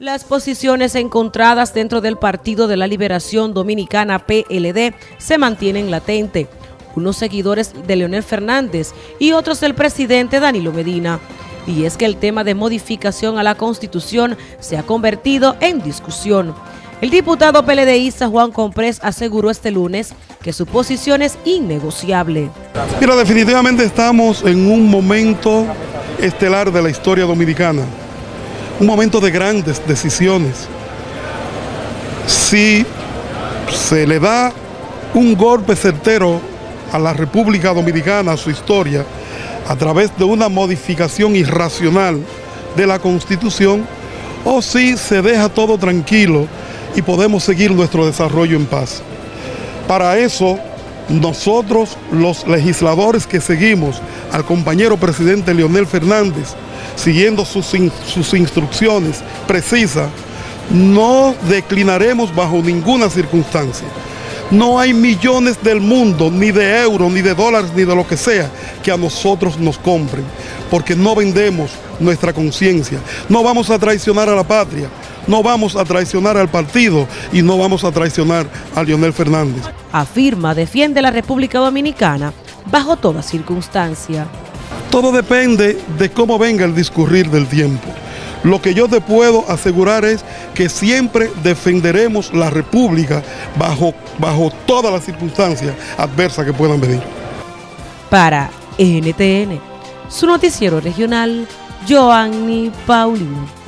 Las posiciones encontradas dentro del Partido de la Liberación Dominicana PLD se mantienen latentes. Unos seguidores de Leonel Fernández y otros del presidente Danilo Medina. Y es que el tema de modificación a la Constitución se ha convertido en discusión. El diputado PLDista Juan Comprés aseguró este lunes que su posición es innegociable. Mira, definitivamente estamos en un momento estelar de la historia dominicana un momento de grandes decisiones. Si se le da un golpe certero a la República Dominicana, a su historia, a través de una modificación irracional de la Constitución, o si se deja todo tranquilo y podemos seguir nuestro desarrollo en paz. Para eso, nosotros, los legisladores que seguimos al compañero presidente Leonel Fernández, siguiendo sus, sus instrucciones precisas, no declinaremos bajo ninguna circunstancia. No hay millones del mundo, ni de euros, ni de dólares, ni de lo que sea, que a nosotros nos compren, porque no vendemos nuestra conciencia. No vamos a traicionar a la patria, no vamos a traicionar al partido y no vamos a traicionar a Leonel Fernández. Afirma, defiende la República Dominicana bajo toda circunstancia. Todo depende de cómo venga el discurrir del tiempo. Lo que yo te puedo asegurar es que siempre defenderemos la República bajo, bajo todas las circunstancias adversas que puedan venir. Para NTN, su noticiero regional, Joanny Paulino.